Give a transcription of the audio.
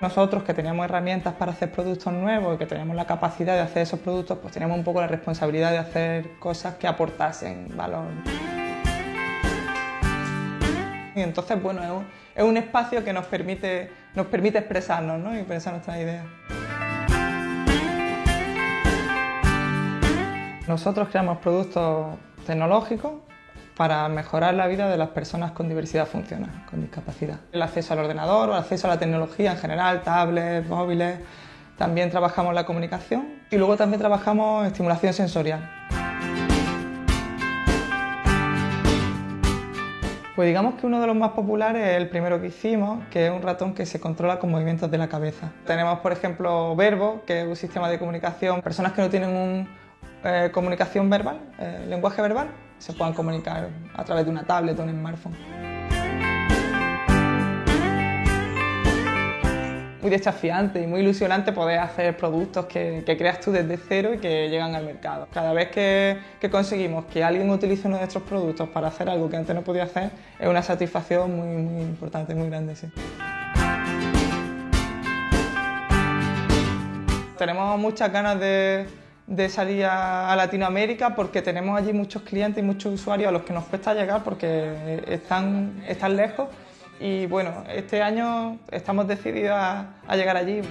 Nosotros que teníamos herramientas para hacer productos nuevos y que teníamos la capacidad de hacer esos productos, pues teníamos un poco la responsabilidad de hacer cosas que aportasen valor. Y entonces, bueno, es un, es un espacio que nos permite, nos permite expresarnos ¿no? y pensar nuestras ideas. Nosotros creamos productos tecnológicos para mejorar la vida de las personas con diversidad funcional, con discapacidad. El acceso al ordenador o el acceso a la tecnología en general, tablets, móviles. También trabajamos la comunicación y luego también trabajamos estimulación sensorial. Pues digamos que uno de los más populares es el primero que hicimos, que es un ratón que se controla con movimientos de la cabeza. Tenemos, por ejemplo, Verbo, que es un sistema de comunicación. Personas que no tienen un, eh, comunicación verbal, eh, lenguaje verbal, se puedan comunicar a través de una tablet o un smartphone. Muy desafiante y muy ilusionante poder hacer productos que, creas tú desde cero y que llegan al mercado. Cada vez que, conseguimos que alguien utilice uno de nuestros productos para hacer algo que antes no podía hacer, es una satisfacción muy, muy importante, muy grande. Sí. Tenemos muchas ganas de, de salir a, Latinoamérica porque tenemos allí muchos clientes y muchos usuarios a los que nos cuesta llegar porque están, están lejos y bueno, este año estamos decididos a llegar allí.